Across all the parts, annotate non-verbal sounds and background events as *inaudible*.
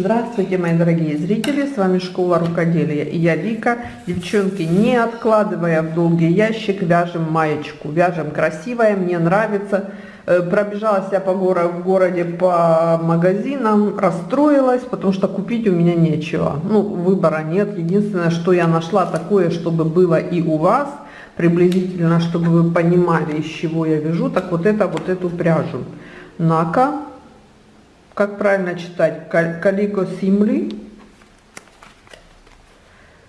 Здравствуйте, мои дорогие зрители, с вами Школа Рукоделия и я Вика. Девчонки, не откладывая в долгий ящик, вяжем маечку. Вяжем красивая, мне нравится. Э, пробежалась я по городу, в городе по магазинам, расстроилась, потому что купить у меня нечего. Ну, выбора нет. Единственное, что я нашла такое, чтобы было и у вас, приблизительно, чтобы вы понимали, из чего я вяжу, так вот это, вот эту пряжу. Нака как правильно читать, Калико Симли.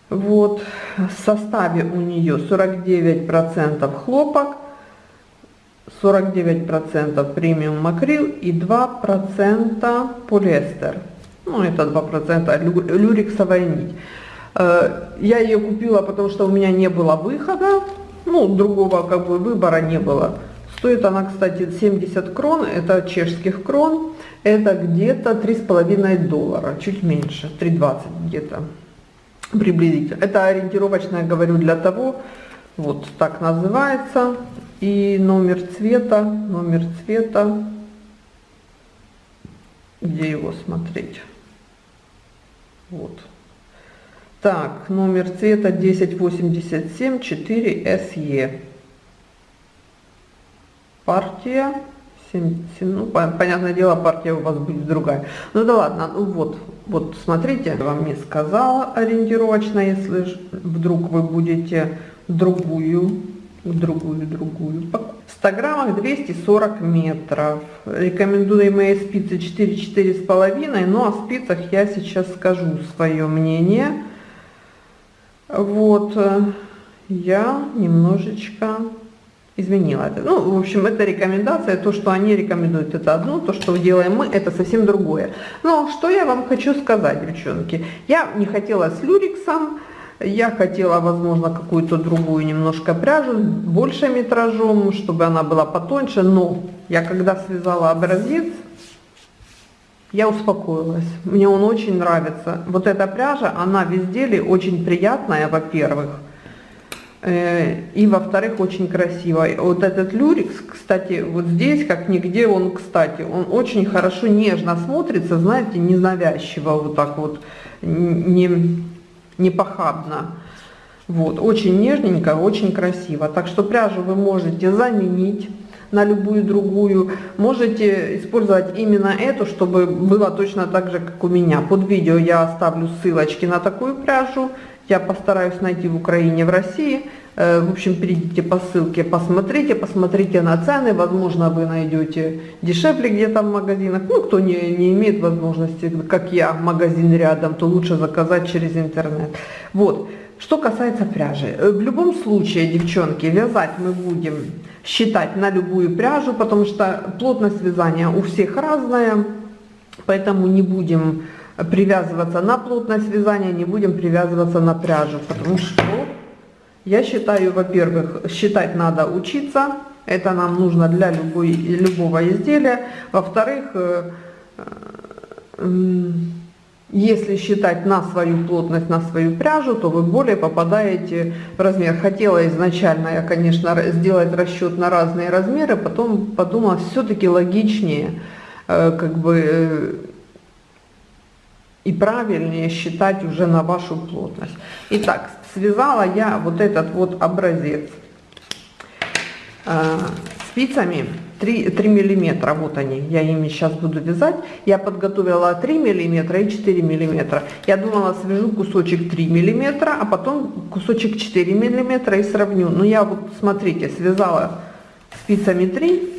Вот, в составе у нее 49% хлопок, 49% премиум макрил и 2% полиэстер. Ну, это 2% люрексовая нить. Э, я ее купила, потому что у меня не было выхода, ну, другого как бы выбора не было. Стоит она, кстати, 70 крон, это чешских крон это где-то три с половиной доллара, чуть меньше, 3,20 где-то приблизительно. Это ориентировочно я говорю для того, вот так называется, и номер цвета, номер цвета, где его смотреть, вот. Так, номер цвета 1087 4 SE. Партия 7, 7, ну, понятное дело, партия у вас будет другая. Ну да ладно, ну вот, вот смотрите, я вам не сказала ориентировочно, если вдруг вы будете другую, другую, другую. В 100 граммах 240 метров. Рекомендуемые спицы 4-4,5, но о спицах я сейчас скажу свое мнение. Вот, э, я немножечко изменила это. Ну, в общем, это рекомендация, то, что они рекомендуют, это одно, то, что делаем мы, это совсем другое. Но что я вам хочу сказать, девчонки, я не хотела с люриксом, я хотела, возможно, какую-то другую немножко пряжу, больше метражом, чтобы она была потоньше, но я когда связала образец, я успокоилась. Мне он очень нравится. Вот эта пряжа, она в изделии очень приятная, во-первых. Э, и во-вторых, очень красиво. Вот этот люрикс, кстати, вот здесь, как нигде он, кстати, он очень хорошо, нежно смотрится, знаете, ненавязчиво, вот так вот, не, не похабно. Вот, очень нежненько, очень красиво. Так что пряжу вы можете заменить на любую другую. Можете использовать именно эту, чтобы было точно так же, как у меня. Под видео я оставлю ссылочки на такую пряжу я постараюсь найти в Украине, в России. Э, в общем, перейдите по ссылке, посмотрите, посмотрите на цены. Возможно, вы найдете дешевле где-то в магазинах. Ну, кто не, не имеет возможности, как я, магазин рядом, то лучше заказать через интернет. Вот. Что касается пряжи. Э, в любом случае, девчонки, вязать мы будем считать на любую пряжу, потому что плотность вязания у всех разная, поэтому не будем привязываться на плотность вязания, не будем привязываться на пряжу, потому что я считаю, во-первых, считать надо учиться, это нам нужно для любой, любого изделия. Во-вторых, э, э, если считать на свою плотность, на свою пряжу, то вы более попадаете в размер. Хотела изначально я, конечно, сделать расчет на разные размеры, потом подумала, все-таки логичнее э, как бы и правильнее считать уже на вашу плотность. Итак, связала я вот этот вот образец э, спицами 3, 3 миллиметра, вот они, я ими сейчас буду вязать. Я подготовила 3 миллиметра и 4 миллиметра. Я думала, свяжу кусочек 3 миллиметра, а потом кусочек 4 миллиметра и сравню. Но я вот, смотрите, связала спицами 3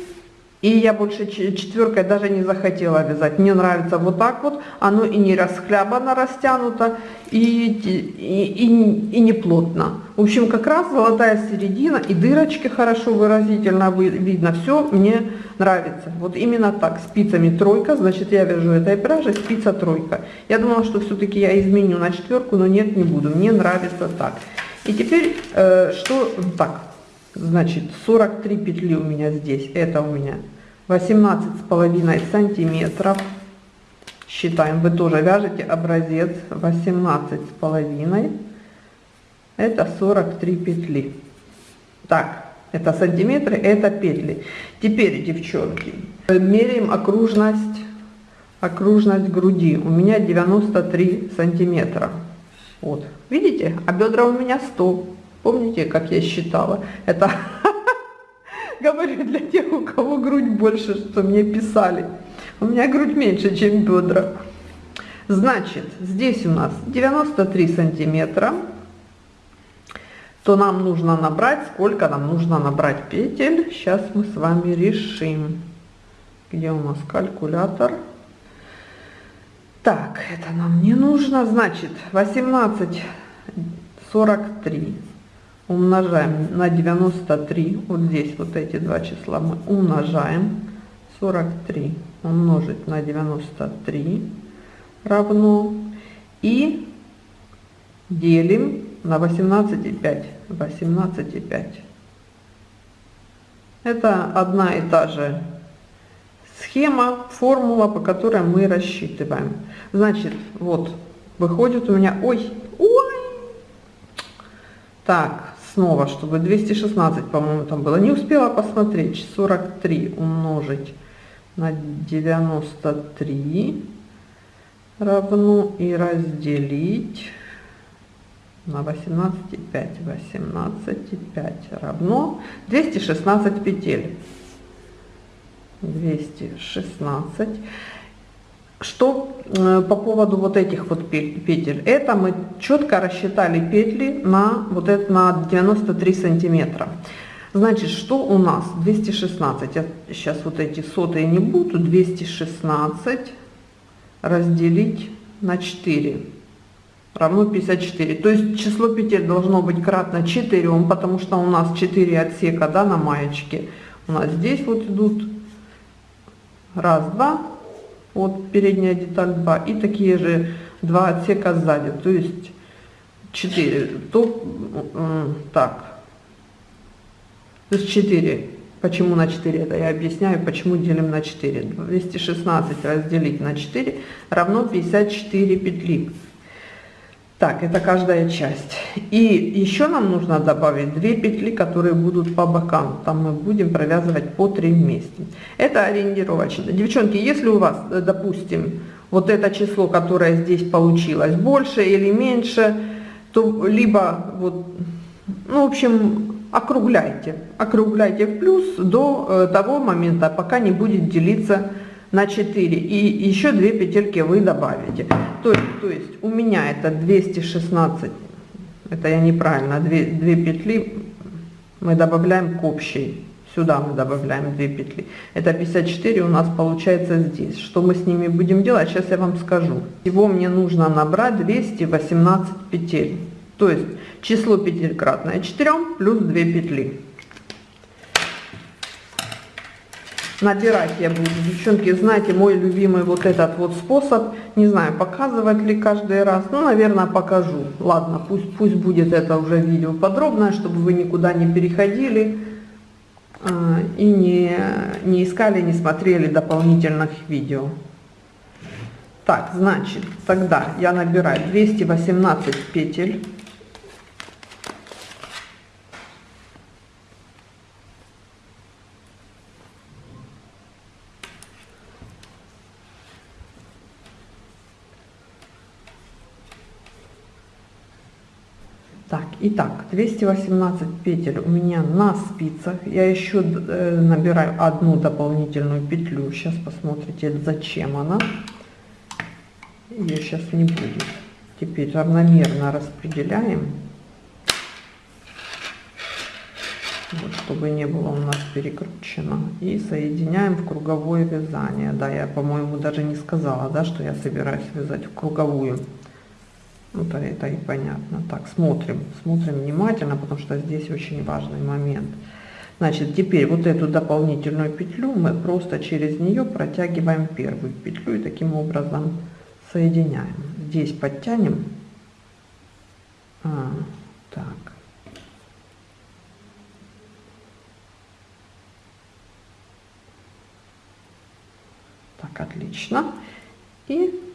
и я больше четверкой даже не захотела вязать. Мне нравится вот так вот. Оно и не расхлябано, растянуто, и, и, и, и не плотно. В общем, как раз золотая середина, и дырочки хорошо выразительно видно. Все мне нравится. Вот именно так, спицами тройка. Значит, я вяжу этой пряжей спица тройка. Я думала, что все-таки я изменю на четверку, но нет, не буду. Мне нравится так. И теперь, э, что так, Значит, 43 петли у меня здесь. Это у меня 18 с половиной сантиметров. Считаем, вы тоже вяжете образец 18 с половиной. Это 43 петли. Так, это сантиметры, это петли. Теперь, девчонки, меряем окружность окружность груди. У меня 93 сантиметра. Вот, видите? А бедра у меня 100. Помните, как я считала? Это *laughs* говорю для тех, у кого грудь больше, что мне писали. У меня грудь меньше, чем бедра. Значит, здесь у нас 93 сантиметра. То нам нужно набрать, сколько нам нужно набрать петель. Сейчас мы с вами решим. Где у нас калькулятор? Так, это нам не нужно. Значит, 18, 43 умножаем на 93. Вот здесь вот эти два числа мы умножаем. 43 умножить на 93 равно. И делим на 18,5. 18,5. Это одна и та же схема, формула, по которой мы рассчитываем. Значит, вот, выходит у меня, ой, ой, так, снова, чтобы 216, по-моему, там было, не успела посмотреть, 43 умножить на 93 равно и разделить на 18,5. 18,5 равно 216 петель. 216. Что э, по поводу вот этих вот петель? Это мы четко рассчитали петли на вот это на 93 сантиметра. Значит, что у нас? 216. Я сейчас вот эти сотые не буду. 216 разделить на 4 равно 54. То есть число петель должно быть кратно 4, потому что у нас 4 отсека да, на маечке. У нас здесь вот идут раз, два, вот передняя деталь 2, и такие же два отсека сзади, то есть 4. То, так, то есть 4. Почему на 4? Это я объясняю, почему делим на 4. 216 разделить на 4 равно 54 петли. Так, это каждая часть. И еще нам нужно добавить 2 петли, которые будут по бокам. Там мы будем провязывать по 3 вместе. Это ориентировочно. Девчонки, если у вас, э, допустим, вот это число, которое здесь получилось, больше или меньше, то либо вот, ну, в общем, округляйте. Округляйте в плюс до э, того момента, пока не будет делиться на 4 и еще 2 петельки вы добавите. То есть, то есть у меня это 216 это я неправильно 2, 2 петли мы добавляем к общей. Сюда мы добавляем 2 петли. Это 54 у нас получается здесь. Что мы с ними будем делать сейчас я вам скажу. Всего мне нужно набрать 218 петель. То есть число петель кратное 4 плюс 2 петли набирать я буду. Девчонки, знаете, мой любимый вот этот вот способ, не знаю, показывать ли каждый раз, ну, наверное, покажу. Ладно, пусть, пусть будет это уже видео подробное, чтобы вы никуда не переходили э, и не, не искали, не смотрели дополнительных видео. Так, значит, тогда я набираю 218 петель. Так, итак, 218 петель у меня на спицах. Я еще э, набираю одну дополнительную петлю. Сейчас посмотрите, зачем она. Ее сейчас не будет. Теперь равномерно распределяем. Вот, чтобы не было у нас перекручено. И соединяем в круговое вязание. Да, я, по-моему, даже не сказала, да, что я собираюсь вязать в круговую. Это, это и понятно. Так, смотрим, смотрим внимательно, потому что здесь очень важный момент. Значит, теперь вот эту дополнительную петлю мы просто через нее протягиваем первую петлю и таким образом соединяем. Здесь подтянем. А, так. Так, отлично. И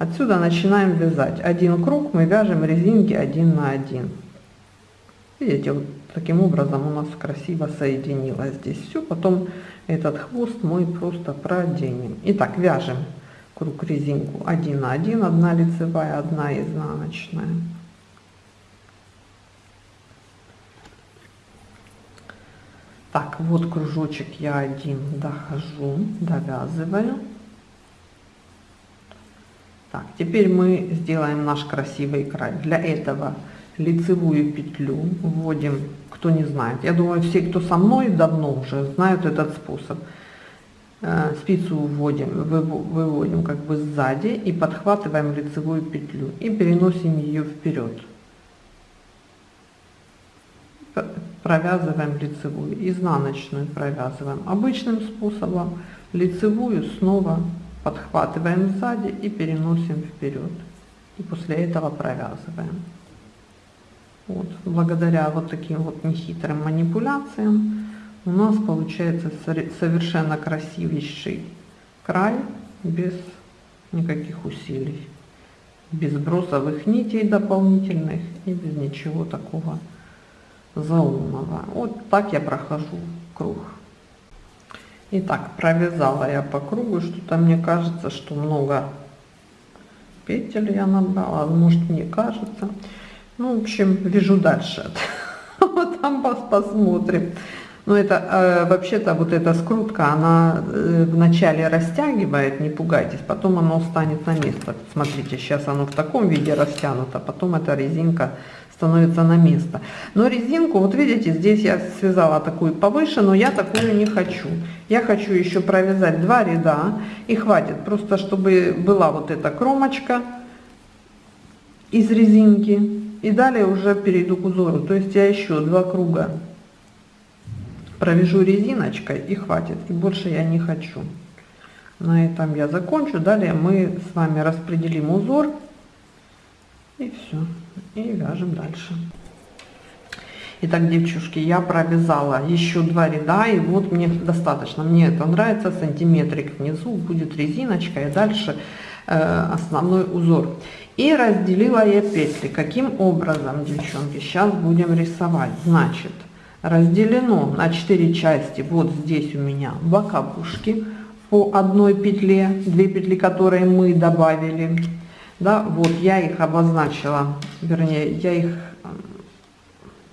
Отсюда начинаем вязать. Один круг мы вяжем резинки один на один. Видите, вот таким образом у нас красиво соединилось здесь все. Потом этот хвост мы просто проденем. Итак, вяжем круг резинку 1 на 1, одна лицевая, одна изнаночная. Так, вот кружочек я один дохожу, довязываю. Так, теперь мы сделаем наш красивый край. Для этого лицевую петлю вводим, кто не знает. Я думаю, все, кто со мной давно уже знают этот способ. Э, спицу вводим, выводим как бы сзади и подхватываем лицевую петлю и переносим ее вперед. Провязываем лицевую, изнаночную провязываем обычным способом, лицевую снова подхватываем сзади и переносим вперед. И после этого провязываем. Вот. Благодаря вот таким вот нехитрым манипуляциям у нас получается совершенно красивейший край без никаких усилий, без бросовых нитей дополнительных и без ничего такого заумного. Вот так я прохожу круг. Итак, провязала я по кругу, что-то мне кажется, что много петель я набрала, может мне кажется. Ну, в общем, вяжу дальше. *laughs* Вот там посмотрим. Но это э, вообще-то вот эта скрутка, она э, вначале растягивает, не пугайтесь, потом оно станет на место. Смотрите, сейчас оно в таком виде растянуто, потом эта резинка становится на место. Но резинку, вот видите, здесь я связала такую повыше, но я такую не хочу. Я хочу еще провязать два ряда, и хватит, просто чтобы была вот эта кромочка из резинки, и далее уже перейду к узору. То есть я еще два круга провяжу резиночкой и хватит и больше я не хочу на этом я закончу далее мы с вами распределим узор и все и вяжем дальше Итак, девчушки, я провязала еще два ряда, и вот мне достаточно. Мне это нравится, сантиметрик внизу будет резиночка, и дальше э, основной узор. И разделила я петли. Каким образом, девчонки, сейчас будем рисовать. Значит, разделено на 4 части вот здесь у меня боковушки по одной петле, две петли, которые мы добавили. Да, вот я их обозначила, вернее, я их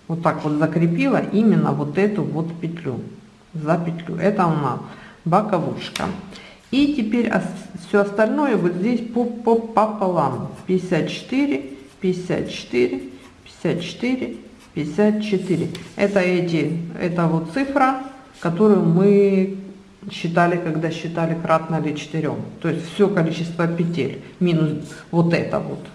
вот так вот закрепила именно вот эту вот петлю, за петлю. Это у нас боковушка. И теперь все остальное вот здесь по, по пополам. 54, 54, 54, 54. Это эти, это вот цифра, которую мы считали, когда считали кратно ли 4. То есть все количество петель минус вот это вот.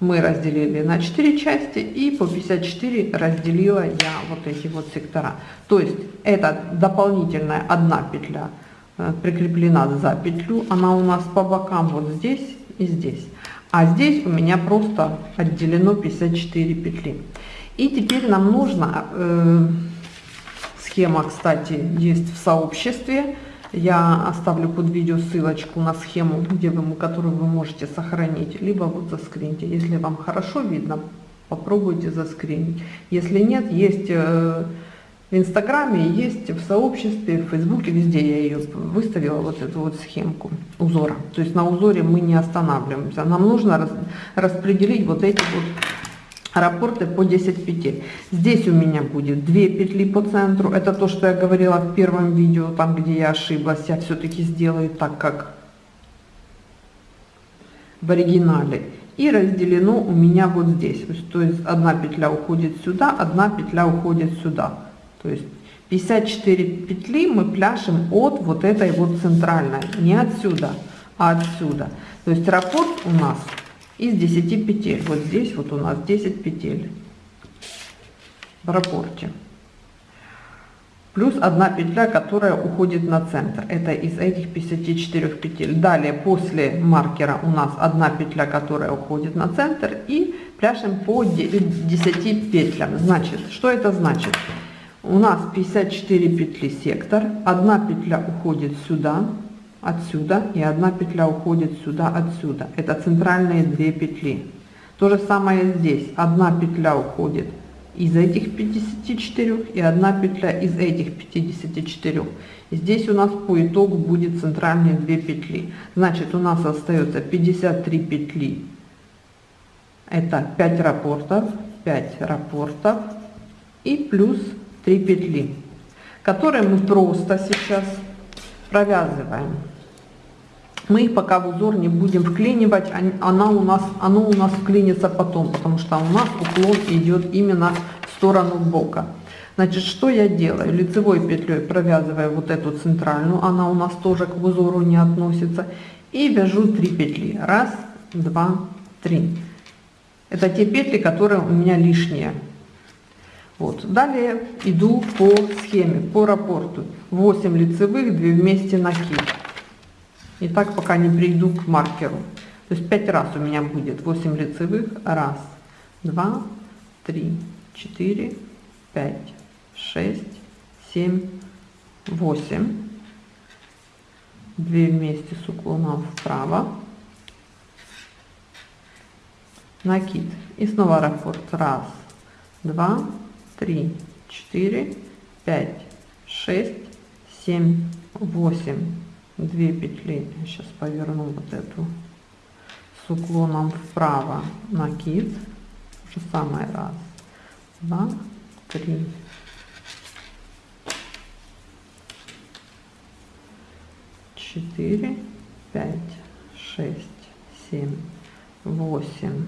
Мы разделили на 4 части и по 54 разделила я вот эти вот сектора. То есть это дополнительная одна петля э, прикреплена за петлю. Она у нас по бокам вот здесь и здесь. А здесь у меня просто отделено 54 петли. И теперь нам нужно, э, схема, кстати, есть в сообществе, я оставлю под видео ссылочку на схему, где вы, которую вы можете сохранить, либо вот заскриньте. Если вам хорошо видно, попробуйте заскринить. Если нет, есть э, в Инстаграме, есть в сообществе, в Фейсбуке, везде я ее выставила, вот эту вот схемку узора. То есть на узоре мы не останавливаемся. Нам нужно рас, распределить вот эти вот раппорты по 10 петель. Здесь у меня будет 2 петли по центру. Это то, что я говорила в первом видео, там где я ошиблась. Я все-таки сделаю так, как в оригинале. И разделено у меня вот здесь. То есть одна петля уходит сюда, одна петля уходит сюда. То есть 54 петли мы пляшем от вот этой вот центральной. Не отсюда, а отсюда. То есть раппорт у нас из 10 петель. Вот здесь вот у нас 10 петель в раппорте. Плюс одна петля, которая уходит на центр. Это из этих 54 петель. Далее после маркера у нас одна петля, которая уходит на центр. И пляшем по 10 петлям. Значит, что это значит? У нас 54 петли сектор. Одна петля уходит сюда отсюда и одна петля уходит сюда отсюда это центральные две петли то же самое здесь одна петля уходит из этих 54 и одна петля из этих 54. И здесь у нас по итогу будет центральные 2 петли. Значит, у нас остается 53 петли. Это 5 рапортов, 5 рапортов и плюс 3 петли, которые мы просто сейчас провязываем. Мы их пока в узор не будем вклинивать, она у нас, оно у нас вклинится потом, потому что у нас уклон идет именно в сторону бока. Значит, что я делаю? Лицевой петлей провязываю вот эту центральную, она у нас тоже к узору не относится, и вяжу 3 петли. Раз, два, три. Это те петли, которые у меня лишние. Вот. Далее иду по схеме, по рапорту. 8 лицевых, 2 вместе накид. И так пока не приду к маркеру. То есть 5 раз у меня будет 8 лицевых. Раз, два, три, четыре, пять, шесть, семь, восемь. Две вместе с уклоном вправо. Накид. И снова раппорт. Раз, два, три, четыре, пять, шесть, семь, восемь. Две петли. Я сейчас поверну вот эту с уклоном вправо. Накид. То же самое. Раз, два, три, четыре, пять, шесть, семь, восемь.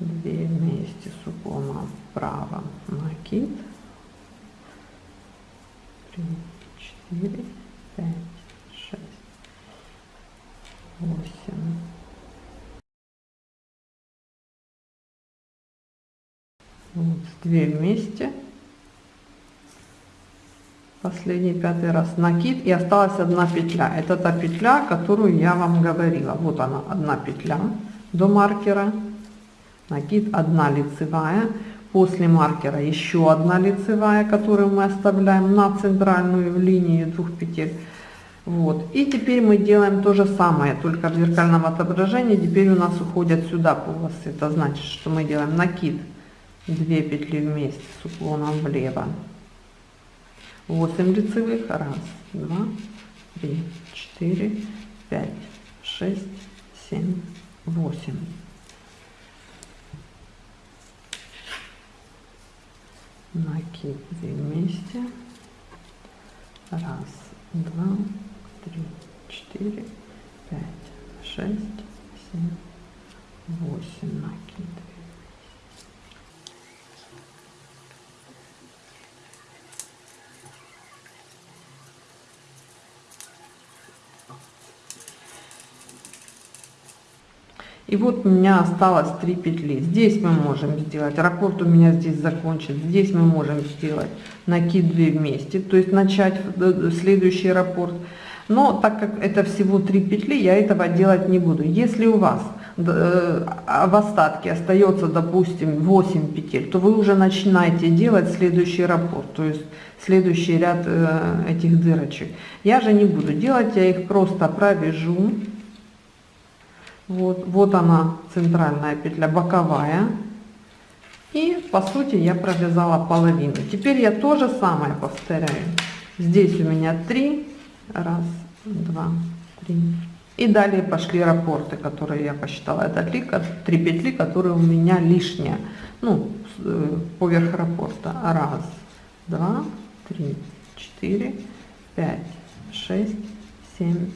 Две вместе с уклоном вправо накид. Три, четыре, пять, шесть, восемь. Вот, две вместе. Последний пятый раз накид и осталась одна петля. Это та петля которую я вам говорила. Вот она одна петля до маркера. Накид одна лицевая после маркера еще одна лицевая которую мы оставляем на центральную линию двух петель. Вот. И теперь мы делаем то же самое только в зеркальном отображении. Теперь у нас уходят сюда полосы. Это значит что мы делаем накид 2 петли вместе с уклоном влево. 8 лицевых. Раз, два, три, четыре, пять, шесть, семь, восемь. Накид вместе. Раз, два, три, четыре, пять, шесть, семь, восемь накид. И вот у меня осталось 3 петли. Здесь мы можем сделать, раппорт у меня здесь закончен. Здесь мы можем сделать накид 2 вместе, то есть начать следующий раппорт. Но так как это всего 3 петли, я этого делать не буду. Если у вас э, в остатке остается, допустим, 8 петель, то вы уже начинаете делать следующий раппорт, то есть следующий ряд э, этих дырочек. Я же не буду делать, я их просто провяжу вот, вот она центральная петля, боковая. И по сути я провязала половину. Теперь я то же самое повторяю. Здесь у меня 3, раз, два, три. И далее пошли раппорты, которые я посчитала. Это 3, 3 петли, которые у меня лишние. Ну, э, поверх раппорта. Раз, два, три, четыре, пять, шесть, семь,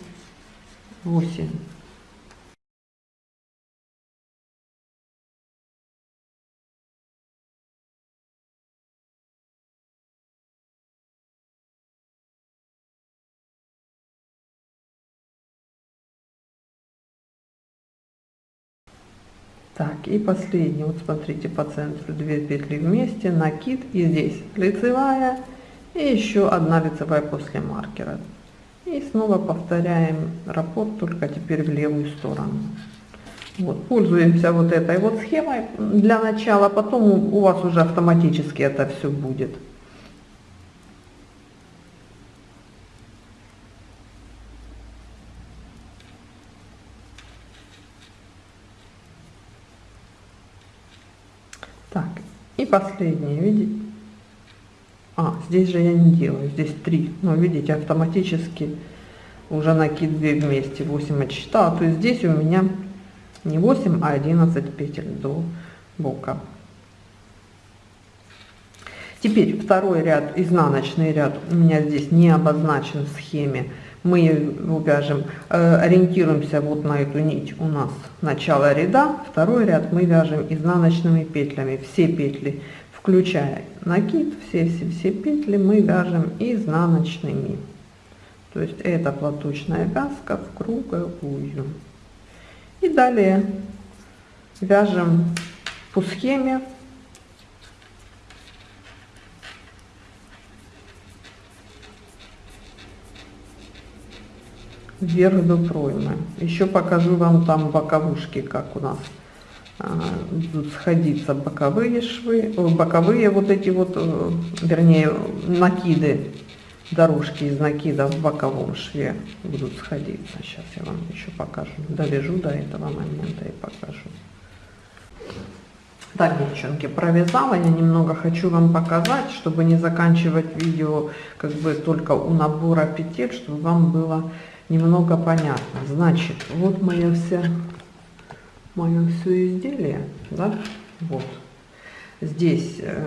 восемь. Так, и последний, вот смотрите, по центру 2 петли вместе, накид, и здесь лицевая, и еще одна лицевая после маркера. И снова повторяем раппорт, только теперь в левую сторону. Вот, пользуемся вот этой вот схемой для начала, потом у вас уже автоматически это все будет. Так, И последнее, видите? А, здесь же я не делаю, здесь 3. Но видите, автоматически уже накид 2 вместе, 8 отсчитала. То есть здесь у меня не 8, а 11 петель до бока. Теперь второй ряд, изнаночный ряд у меня здесь не обозначен в схеме. Мы вяжем, э, ориентируемся вот на эту нить у нас начало ряда. Второй ряд мы вяжем изнаночными петлями. Все петли, включая накид, все-все-все петли мы вяжем изнаночными. То есть это платочная вязка в круговую. И далее вяжем по схеме вверх до проймы. Еще покажу вам там боковушки, как у нас а, будут сходиться боковые швы, боковые вот эти вот, э, вернее, накиды, дорожки из накида в боковом шве будут сходиться. Сейчас я вам еще покажу, довяжу до этого момента и покажу. Так, девчонки, провязала. Я немного хочу вам показать, чтобы не заканчивать видео как бы только у набора петель, чтобы вам было немного понятно. Значит, вот моя вся, мое все изделие, да, вот. Здесь э,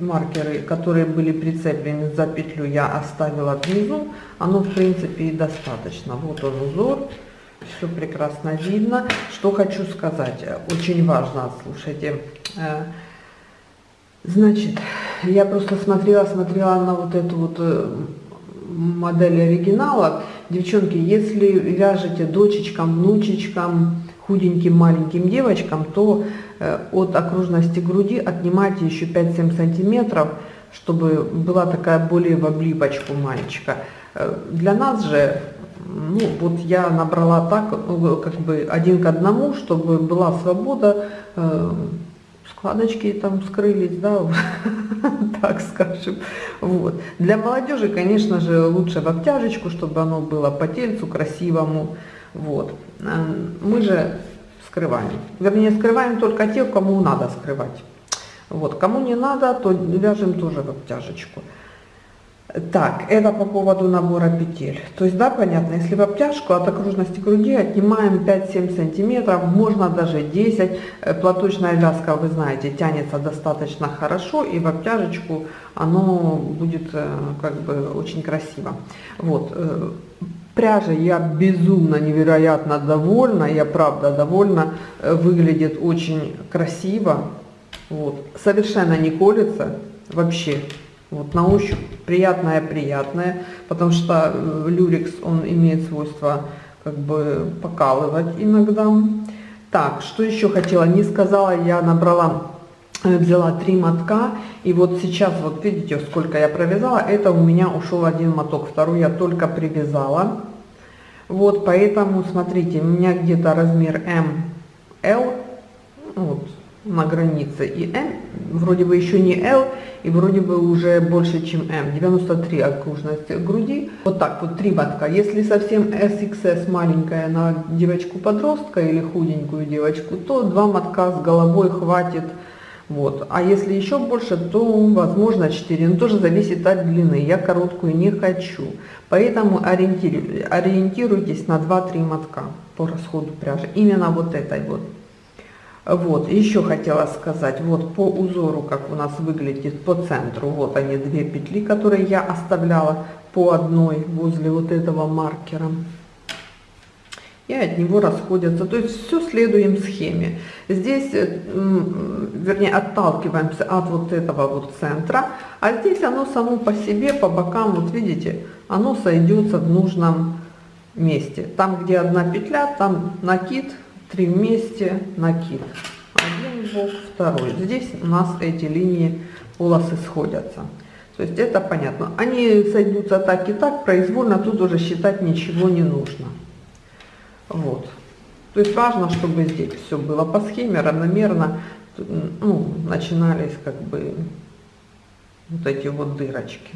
маркеры, которые были прицеплены за петлю, я оставила внизу. Оно, в принципе, и достаточно. Вот он узор, все прекрасно видно. Что хочу сказать, очень важно, слушайте. Э, значит, я просто смотрела, смотрела на вот эту вот э, модель оригинала. Девчонки, если вяжете дочечкам, внучечкам, худеньким маленьким девочкам, то э, от окружности груди отнимайте еще 5-7 сантиметров, чтобы была такая более в облипочку мальчика. Э, для нас же, ну вот я набрала так, э, как бы один к одному, чтобы была свобода складочки там скрылись, да, *laughs* так скажем. Вот. Для молодежи, конечно же, лучше в обтяжечку, чтобы оно было по тельцу красивому. Вот. Мы же скрываем. Вернее, скрываем только тех, кому надо скрывать. Вот. Кому не надо, то вяжем тоже в обтяжечку. Так, это по поводу набора петель. То есть, да, понятно, если в обтяжку от окружности груди отнимаем 5-7 сантиметров, можно даже 10. Э, платочная вязка, вы знаете, тянется достаточно хорошо, и в обтяжечку оно будет э, как бы очень красиво. Вот. Э, пряжа я безумно, невероятно довольна, я правда довольна, выглядит очень красиво. Вот. Совершенно не колется вообще. Вот на ощупь приятное-приятное, потому что э, люрикс, он имеет свойство как бы покалывать иногда. Так, что еще хотела, не сказала, я набрала, э, взяла три мотка, и вот сейчас, вот видите, сколько я провязала, это у меня ушел один моток, второй я только привязала. Вот, поэтому, смотрите, у меня где-то размер М, L, вот, на границе, и М, вроде бы еще не L, и вроде бы уже больше, чем М. 93 окружность груди. Вот так вот, три мотка. Если совсем SXS маленькая на девочку-подростка или худенькую девочку, то два мотка с головой хватит. Вот. А если еще больше, то возможно 4. Но тоже зависит от длины. Я короткую не хочу. Поэтому ориентируйтесь на 2-3 мотка по расходу пряжи. Именно вот этой вот. Вот, еще хотела сказать, вот по узору, как у нас выглядит по центру, вот они две петли, которые я оставляла по одной возле вот этого маркера. И от него расходятся, то есть все следуем схеме. Здесь, э, вернее, отталкиваемся от вот этого вот центра, а здесь оно само по себе, по бокам, вот видите, оно сойдется в нужном месте. Там, где одна петля, там накид, три вместе, накид. Один бок, второй. Здесь у нас эти линии полосы сходятся. То есть это понятно. Они сойдутся так и так, произвольно, тут уже считать ничего не нужно. Вот. То есть важно, чтобы здесь все было по схеме, равномерно, ну, начинались как бы вот эти вот дырочки.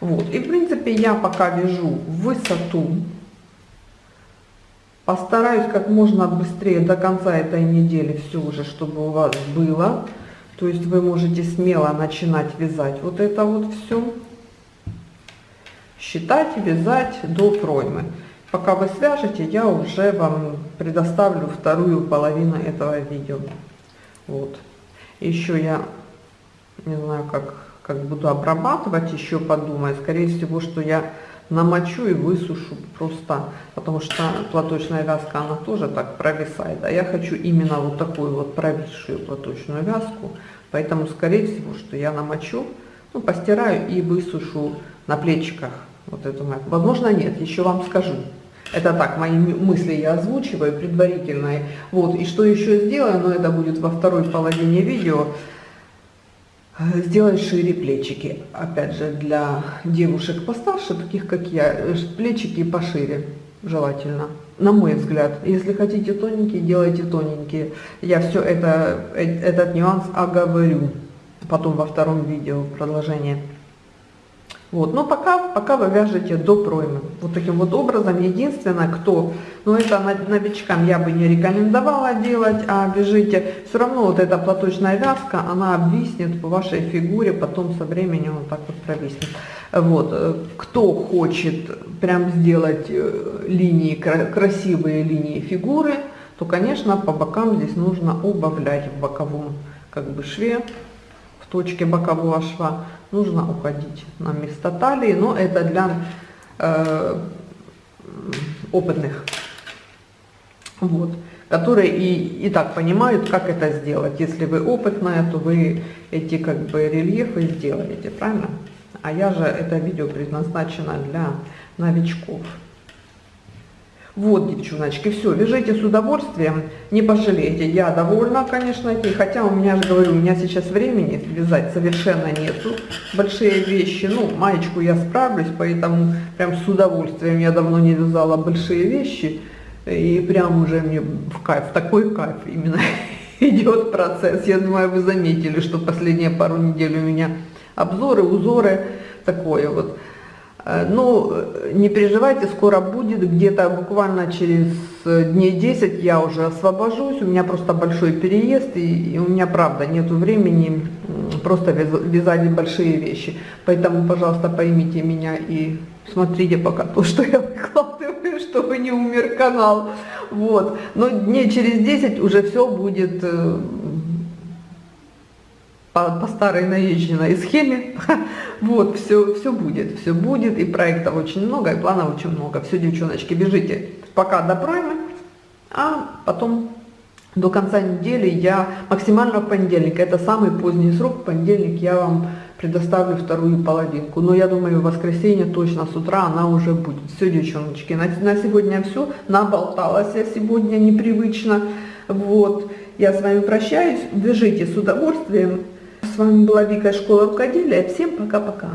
Вот. И в принципе я пока вяжу высоту Постараюсь как можно быстрее до конца этой недели все уже, чтобы у вас было. То То есть вы можете смело начинать вязать вот это вот все. Считать, вязать до проймы. Пока вы свяжете, я уже вам предоставлю вторую половину этого видео. Вот. Еще я не знаю, как, как буду обрабатывать, еще подумаю. Скорее всего, что я намочу и высушу просто, потому что платочная вязка, она тоже так провисает. А я хочу именно вот такую вот провисшую платочную вязку. Поэтому, скорее всего, что я намочу, ну, постираю и высушу на плечиках вот эту мою. Возможно, нет, еще вам скажу. Это так, мои мысли я озвучиваю предварительные. Вот, и что еще сделаю, но это будет во второй половине видео. Сделать шире плечики. Опять же, для девушек постарше, таких как я, э, плечики пошире желательно. На мой взгляд. Если хотите тоненькие, делайте тоненькие. Я все это, э, этот нюанс оговорю потом во втором видео продолжение. Вот, но пока, пока вы вяжете до проймы. Вот таким вот образом. Единственное, кто, ну это новичкам я бы не рекомендовала делать, а вяжите, все равно вот эта платочная вязка, она обвиснет по вашей фигуре, потом со временем вот так вот провиснет. Вот, э, кто хочет прям сделать э, линии, красивые линии фигуры, то, конечно, по бокам здесь нужно убавлять в боковом как бы шве, точке бокового шва нужно уходить на место талии, но это для э, опытных, вот, которые и, и так понимают, как это сделать. Если вы опытная, то вы эти как бы рельефы сделаете, правильно? А я же, это видео предназначено для новичков. Вот, девчоночки, все, вяжите с удовольствием, не пожалеете. Я довольна, конечно, хотя у меня же, говорю, у меня сейчас времени вязать совершенно нету. Большие вещи, ну, маечку я справлюсь, поэтому прям с удовольствием я давно не вязала большие вещи. И прям уже мне в кайф, такой кайф именно *laughs* идет процесс. Я думаю, вы заметили, что последние пару недель у меня обзоры, узоры, такое вот. Э, ну, не переживайте, скоро будет, где-то буквально через э, дней 10 я уже освобожусь, у меня просто большой переезд, и, и у меня, правда, нет времени просто вязать большие вещи. Поэтому, пожалуйста, поймите меня и смотрите пока то, *laughs* что я выкладываю, чтобы не умер канал. Вот. Но дней через 10 уже все будет э, по, по старой наезженной схеме. *laughs* Вот, все, все будет, все будет, и проектов очень много, и планов очень много. Все, девчоночки, бежите пока до проймы, а потом до конца недели я, максимально в понедельник, это самый поздний срок, в понедельник я вам предоставлю вторую половинку. Но я думаю, в воскресенье точно с утра она уже будет. Все, девчоночки, на, на сегодня все. Наболталась я сегодня непривычно. Вот, я с вами прощаюсь. Бежите с удовольствием. С вами была Вика Школа Рукоделия. Всем пока-пока.